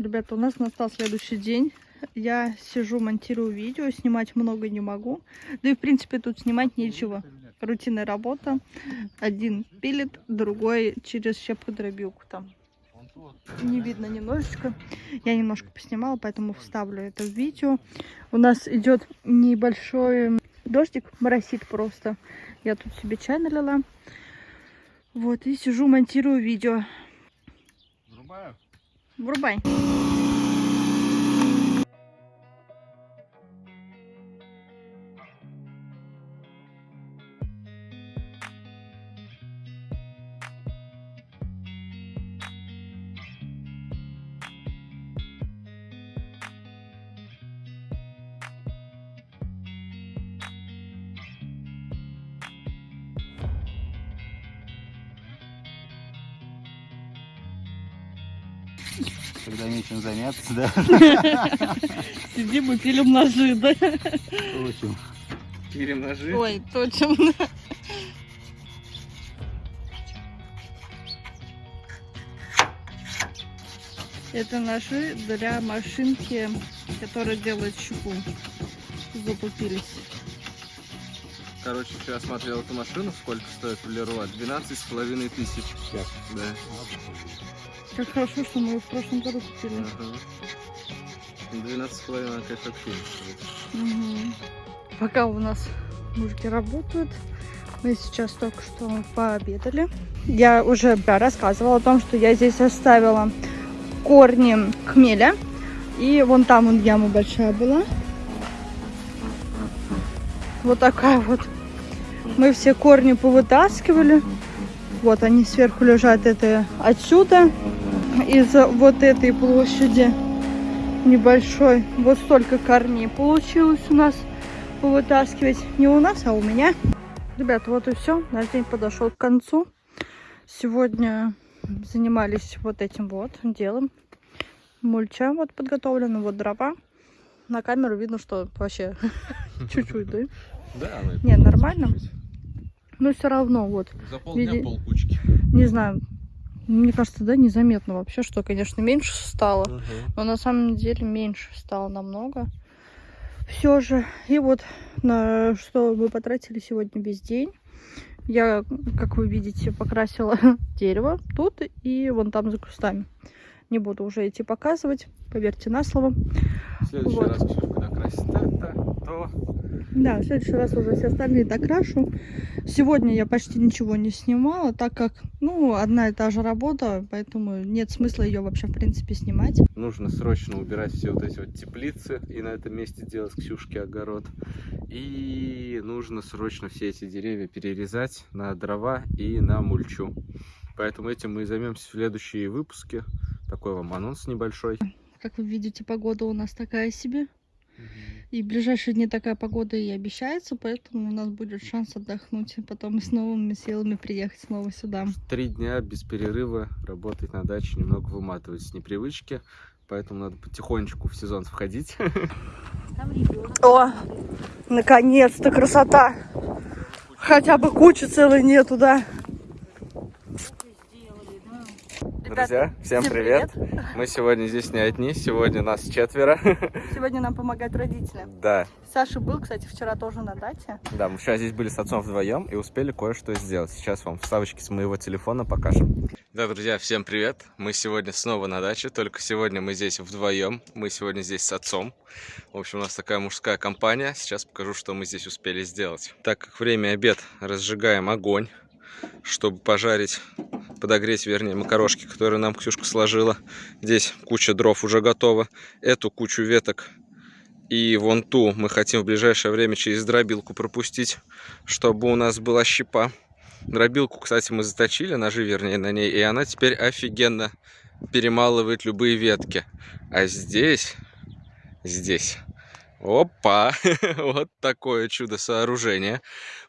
Ребята, у нас настал следующий день. Я сижу, монтирую видео, снимать много не могу. Да и, в принципе, тут снимать нечего. Рутинная работа. Один пилит, другой через щепку-дробилку там. Не видно немножечко. Я немножко поснимала, поэтому вставлю это в видео. У нас идет небольшой дождик, моросит просто. Я тут себе чай налила. Вот, и сижу, монтирую видео. Врубаю. Врубай. Когда нечем заняться, да? Сидим и пилим ножи, да? Очень. Пилим ножи. Ой, точно. Это ножи для машинки, которая делает щуку. Запупились. Короче, вчера смотрел эту машину, сколько стоит в Леруа? 12 с половиной тысяч. Да. Как хорошо, что мы ее в прошлом году купили. Ага. 12 с половиной, она, конечно, вообще не. Мгм. Пока у нас мужики работают, мы сейчас только что пообедали. Я уже рассказывала о том, что я здесь оставила корни хмеля. И вон там вон яма большая была. Вот такая вот. Мы все корни повытаскивали. Вот они сверху лежат. Это отсюда, из вот этой площади небольшой. Вот столько корней получилось у нас повытаскивать. Не у нас, а у меня. Ребята, вот и все. Наш день подошел к концу. Сегодня занимались вот этим вот делом. Мульча вот подготовлена, вот дрова. На камеру видно, что вообще чуть-чуть, да? Да, она Не, нормально. Но все равно вот, За полдня Види- полкучки. не знаю, мне кажется, да, незаметно вообще, что, конечно, меньше стало. Но на самом деле меньше стало намного. Все же. И вот на что мы потратили сегодня весь день. Я, как вы видите, покрасила дерево тут и вон там за кустами. Не буду уже идти показывать, поверьте на слово. В следующий Вот. раз, Ксюша, когда красит это, то Да, в следующий раз уже все остальные докрашу. Сегодня я почти ничего не снимала, так как, ну, одна и та же работа, поэтому нет смысла ее вообще, в принципе, снимать. нужно срочно убирать все вот эти вот теплицы и на этом месте делать Ксюшке огород. И нужно срочно все эти деревья перерезать на дрова и на мульчу. Поэтому этим мы и займемся в следующие выпуски. Такой вам анонс небольшой. Как вы видите, погода у нас такая себе. И в ближайшие дни такая погода и обещается, поэтому у нас будет шанс отдохнуть, и потом с новыми силами приехать снова сюда. Три дня без перерыва работать на даче немного выматывает с непривычки. Поэтому надо потихонечку в сезон входить. О, наконец-то красота! Хотя бы кучи целой нету, да? Друзья, всем всем привет! Мы сегодня здесь не одни, сегодня нас четверо. Сегодня нам помогают родители. Да, Саша был, кстати, вчера тоже на дате. да, мы вчера здесь были с отцом вдвоем и успели кое-что сделать. Сейчас вам вставочки с моего телефона покажем. Да, друзья, всем привет! Мы сегодня снова на даче, только сегодня мы здесь вдвоем. Мы сегодня здесь с отцом. В общем, у нас такая мужская компания. Сейчас покажу, что мы здесь успели сделать. Так как время обед, разжигаем огонь, чтобы пожарить, подогреть, вернее, макарошки, которые нам Ксюшка сложила. Здесь куча дров уже готова. Эту кучу веток и вон ту мы хотим в ближайшее время через дробилку пропустить, чтобы у нас была щепа. Дробилку, кстати, мы заточили, ножи, вернее, на ней, и она теперь офигенно перемалывает любые ветки. А здесь, здесь Опа! вот такое чудо сооружение.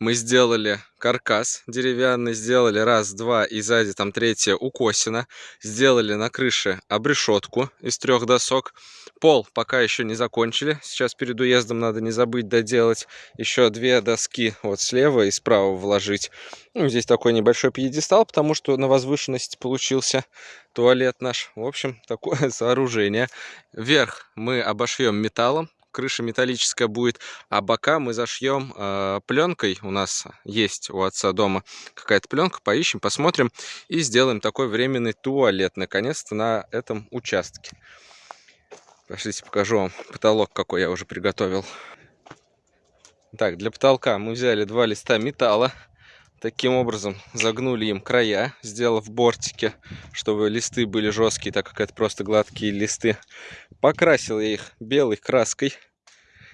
Мы сделали каркас деревянный, сделали раз, два и сзади там третье укосина. Сделали на крыше обрешетку из трех досок. Пол пока еще не закончили. Сейчас перед уездом надо не забыть доделать еще две доски вот слева и справа вложить. Ну, здесь такой небольшой пьедестал, потому что на возвышенности получился туалет наш. В общем, такое сооружение. Вверх мы обошьем металлом крыша металлическая будет, а бока мы зашьем э, пленкой. У нас есть у отца дома какая-то пленка, поищем, посмотрим и сделаем такой временный туалет, наконец-то, на этом участке. Пошлите, покажу вам потолок, какой я уже приготовил. Так, для потолка мы взяли два листа металла. Таким образом загнули им края, сделав бортики, чтобы листы были жесткие, так как это просто гладкие листы. Покрасил я их белой краской.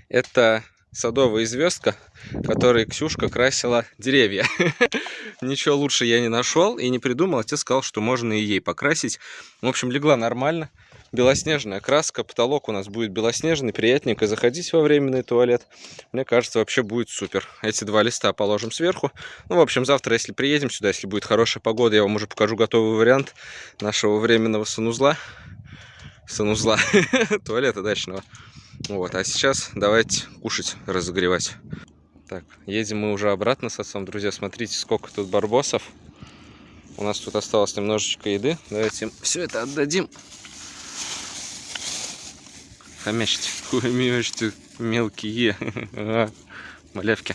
Это садовая звездка, которой Ксюшка красила деревья. Ничего лучше я не нашел и не придумал. Отец сказал, что можно и ей покрасить. В общем, легла нормально белоснежная краска, потолок у нас будет белоснежный, приятненько заходить во временный туалет. Мне кажется, вообще будет супер. Эти два листа положим сверху. Ну, в общем, завтра, если приедем сюда, если будет хорошая погода, я вам уже покажу готовый вариант нашего временного санузла. Санузла, туалета дачного. Вот, а сейчас давайте кушать, разогревать. Так, едем мы уже обратно с отцом, друзья. Смотрите, сколько тут барбосов. У нас тут осталось немножечко еды. Давайте все это отдадим Хомячите, хуемячите мелкие малявки.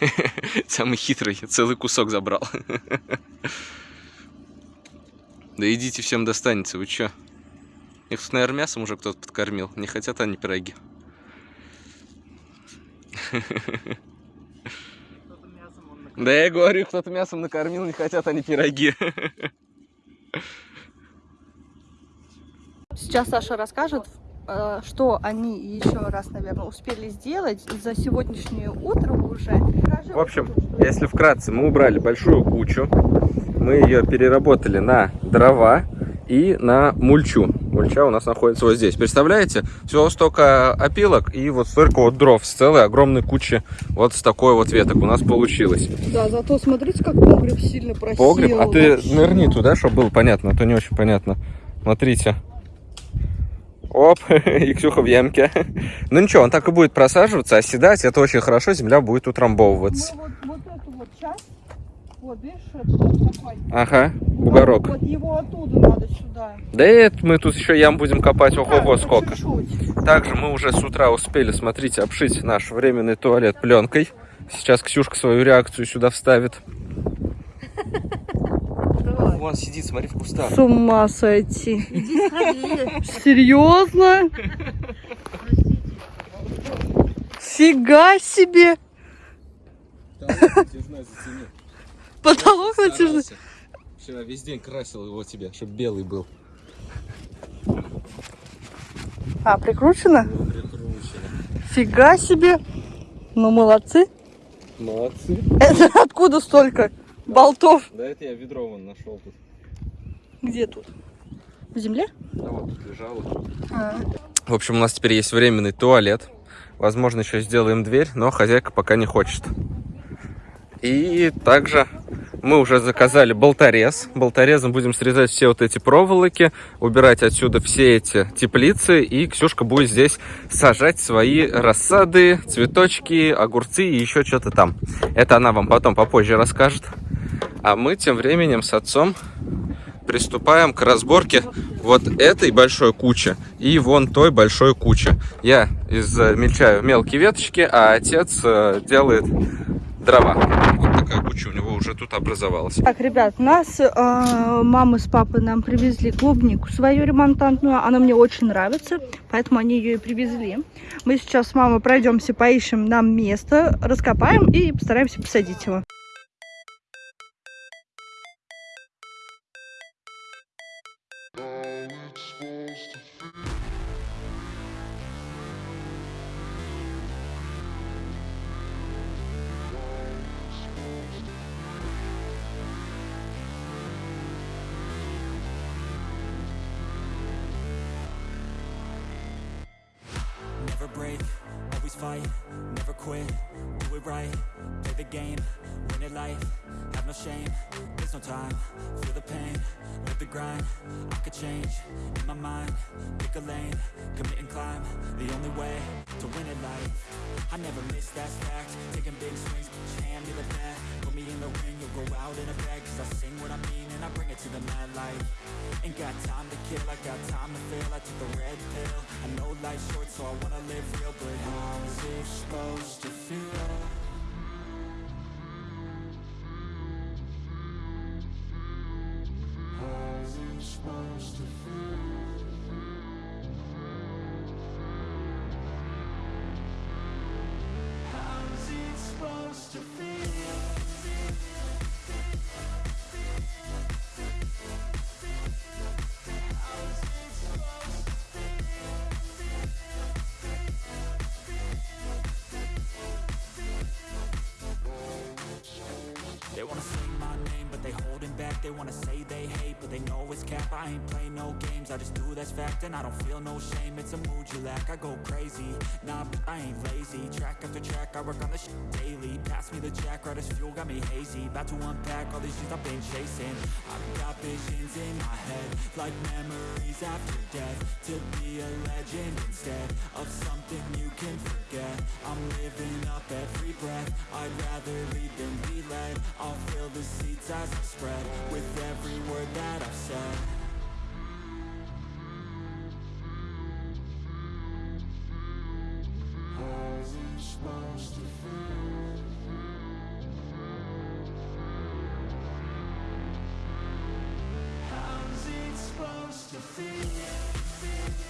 Самый хитрый, целый кусок забрал. Да идите, всем достанется, вы чё? Их тут, наверное, мясом уже кто-то подкормил. Не хотят они пироги. Да я говорю, кто-то мясом накормил, не хотят они пироги. Сейчас Саша расскажет, э, что они еще раз, наверное, успели сделать за сегодняшнее утро уже. В общем, если вкратце, мы убрали большую кучу, мы ее переработали на дрова и на мульчу. Мульча у нас находится вот здесь. Представляете? Всего столько опилок и вот столько вот дров с целой огромной кучи вот с такой вот веток у нас получилось. Да, зато смотрите, как погреб сильно просел. Погреб? А ты нырни туда, чтобы было понятно, а то не очень понятно. Смотрите. Оп, и Ксюха в ямке. Ну ничего, он так и будет просаживаться, оседать. Это очень хорошо, земля будет утрамбовываться. Ну, вот, вот эту вот часть, вот, видишь, это вот такой. Ага, бугорок. Вот, вот его оттуда надо сюда. Да и это мы тут еще ям будем копать, ого-го, Да, сколько. чуть-чуть. Также мы уже с утра успели, смотрите, обшить наш временный туалет пленкой. Сейчас Ксюшка свою реакцию сюда вставит. Вон сидит, смотри, в кустах. С ума сойти. Серьезно? Фига себе! Потолок натяжной. Вчера весь день красил его тебе, чтобы белый был. А, прикручено? Прикручено. Фига себе! Ну, молодцы. Молодцы. Это откуда столько болтов? Да это я ведро вон нашел тут. Где тут? В земле? Да вот тут лежало. А. В общем, у нас теперь есть временный туалет. Возможно, еще сделаем дверь, но хозяйка пока не хочет. И также мы уже заказали болторез. Болторезом будем срезать все вот эти проволоки, убирать отсюда все эти теплицы. И Ксюшка будет здесь сажать свои рассады, цветочки, огурцы и еще что-то там. Это она вам потом попозже расскажет. А мы тем временем с отцом приступаем к разборке вот этой большой кучи и вон той большой кучи. Я измельчаю мелкие веточки, а отец э, делает дрова. Вот такая куча у него уже тут образовалась. Так, ребят, нас э, мама с папой нам привезли клубнику свою ремонтантную. Она мне очень нравится, поэтому они ее и привезли. Мы сейчас с мамой пройдемся, поищем нам место, раскопаем и постараемся посадить его. Fight, never quit, do it right, play the game, win it life, no shame, there's no time, feel the pain, live the grind, I could change, in my mind, pick a lane, commit and climb, the only way, to win it life, I never miss, that fact, taking big swings, put your hand to the bat, put me in the ring, you'll go out in a bag, cause I sing what I mean and I bring it to the mad light, ain't got time to kill, I got time to feel, I took the red pill, I know life's short so I wanna live real, but how's it supposed to feel? Cap I ain't play no games, I just do that's fact And I don't feel no shame, it's a mood you lack I go crazy, nah, but I ain't lazy Track after track, I work on this shit daily Pass me the jack, right as fuel, got me hazy About to unpack all these things I've been chasing I've got visions in my head Like memories after death To be a legend instead Of something you can forget I'm living up every breath I'd rather lead than be led I'll fill the seats as I spread With every word that I've said supposed to feel? How's it supposed to feel? How's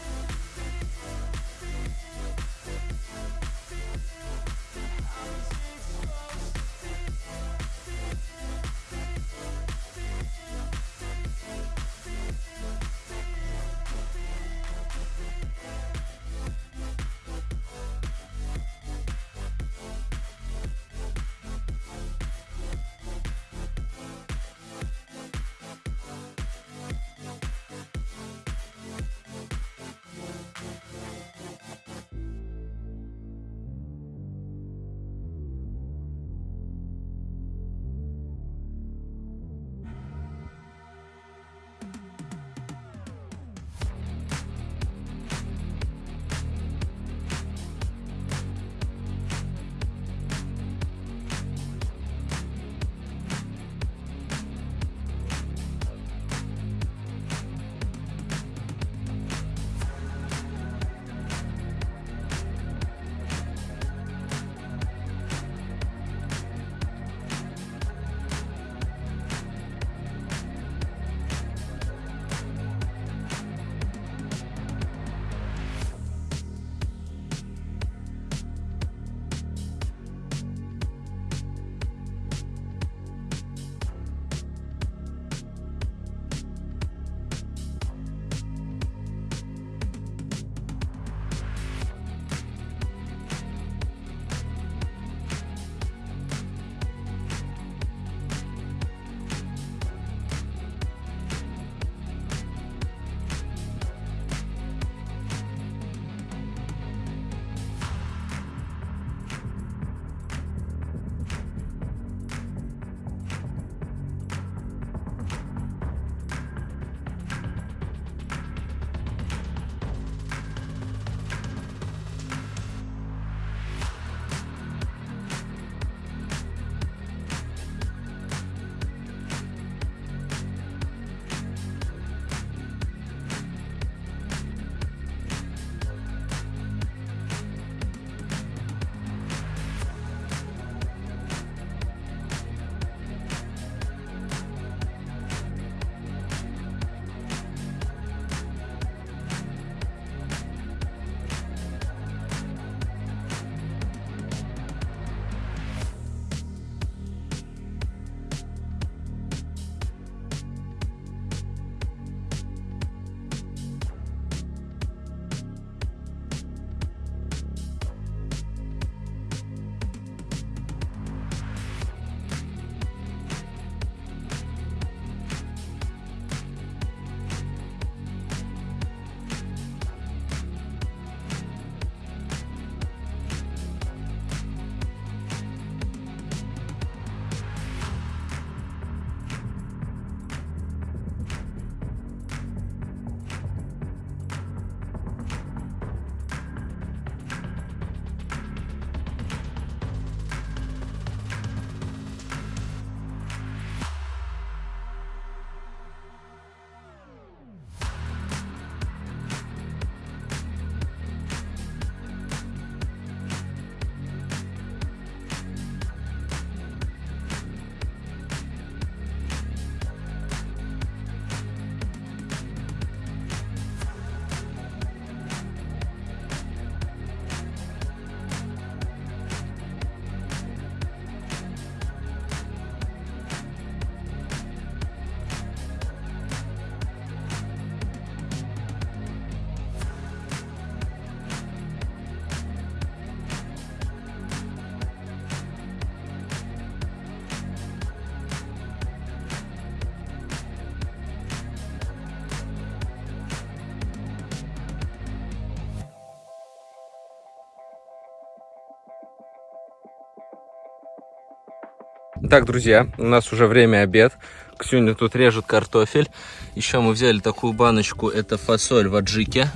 Так, друзья, у нас уже время обед. Ксюня тут режет картофель. Еще мы взяли такую баночку, это фасоль в аджике.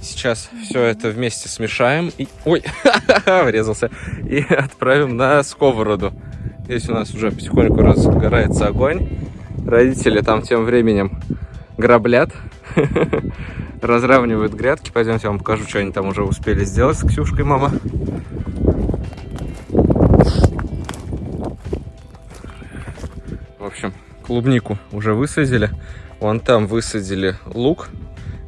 Сейчас все это вместе смешаем и... Ой, врезался. И отправим на сковороду. Здесь у нас уже потихоньку разгорается огонь. Родители там тем временем граблят, разравнивают грядки. Пойдемте, я вам покажу, что они там уже успели сделать с Ксюшкой, мама. Клубнику уже высадили. Вон там высадили лук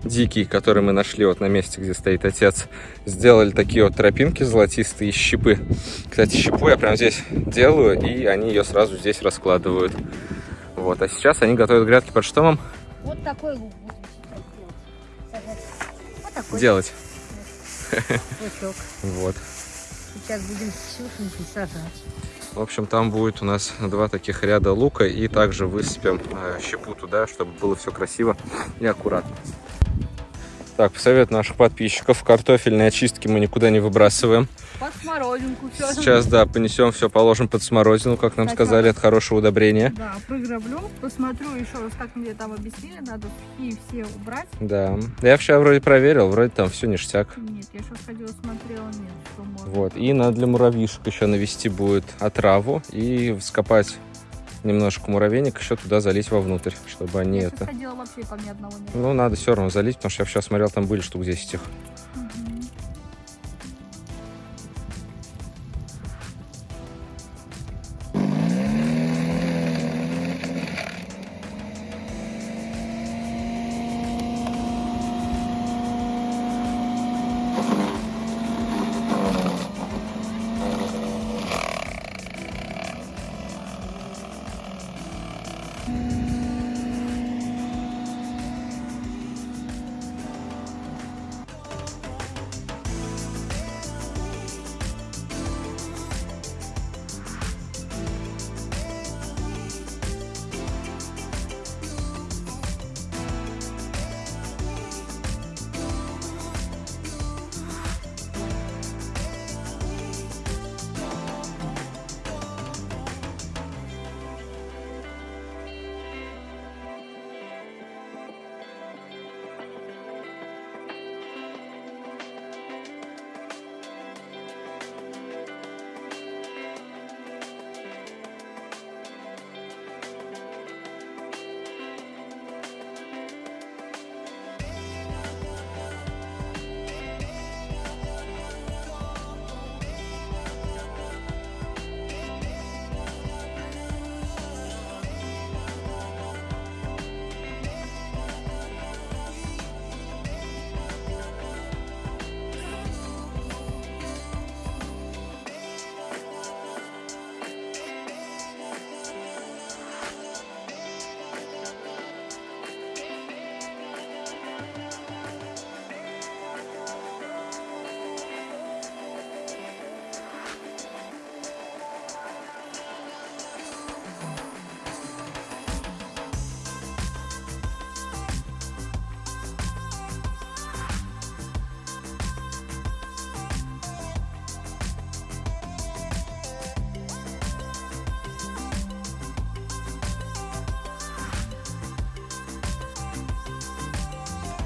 дикий, который мы нашли вот на месте, где стоит отец. Сделали такие вот тропинки золотистые из щепы. Кстати, щепу я прямо здесь делаю, и они ее сразу здесь раскладывают. Вот, а сейчас они готовят грядки под что, мам? Вот такой лук будем сейчас делать. Вот такой Делать. лучок. Вот. Сейчас будем с сажать. В общем, там будет у нас два таких ряда лука, и также высыпем э, щепу туда, чтобы было все красиво и аккуратно. Так, по совету наших подписчиков, картофельные очистки мы никуда не выбрасываем. Смородинку все. Сейчас, да, понесем все, положим под смородину, как нам Сначала. сказали, это хорошее удобрение. Да, програблю, посмотрю еще раз, как мне там объяснили, надо сухие все убрать. Да. Я вчера вроде проверил, вроде там все ништяк. Нет, я сейчас ходила, смотрела, нет, что можно. Вот. И надо для муравьишек еще навести будет отраву и вскопать немножко муравейник, еще туда залить вовнутрь, чтобы они я это... ходила, вообще. Ну, надо все равно залить, потому что я вчера смотрел, там были штук 10 их.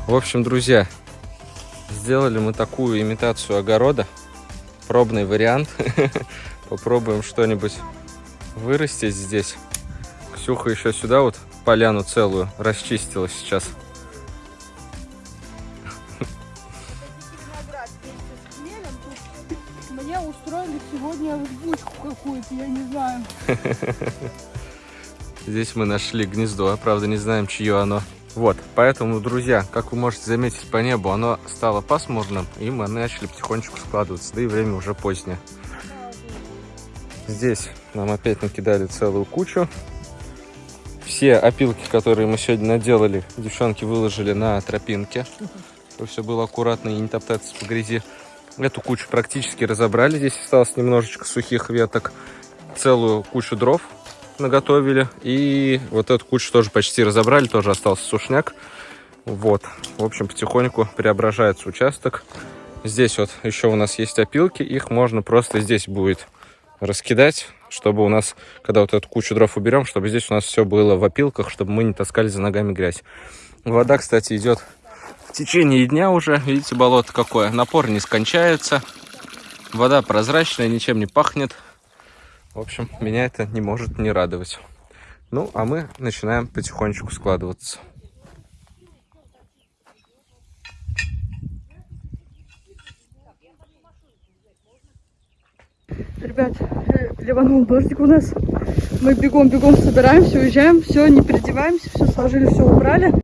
В общем, друзья, сделали мы такую имитацию огорода. Пробный вариант. Попробуем что-нибудь вырастить здесь. Ксюха еще сюда вот поляну целую расчистила сейчас. мне устроили сегодня взбучку какую-то, я не знаю. Здесь мы нашли гнездо, правда не знаем, чье оно. Вот, поэтому, друзья, как вы можете заметить по небу, оно стало пасмурным, и мы начали потихонечку складываться, да и время уже позднее. Здесь нам опять накидали целую кучу. Все опилки, которые мы сегодня наделали, девчонки выложили на тропинке, чтобы все было аккуратно и не топтаться по грязи. Эту кучу практически разобрали, здесь осталось немножечко сухих веток, целую кучу дров наготовили. И вот эту кучу тоже почти разобрали, тоже остался сушняк. Вот, в общем, потихоньку преображается участок. Здесь вот еще у нас есть опилки, их можно просто здесь будет раскидать чтобы у нас, когда вот эту кучу дров уберем, чтобы здесь у нас все было в опилках, чтобы мы не таскали за ногами грязь. Вода, кстати, идет в течение дня уже. Видите, болото какое. Напор не скончается. Вода прозрачная, ничем не пахнет. В общем, меня это не может не радовать. Ну, а мы начинаем потихонечку складываться. Ребят, э, ливанул дождик у нас. Мы бегом-бегом собираемся, уезжаем. Все, не переодеваемся, все сложили, все убрали.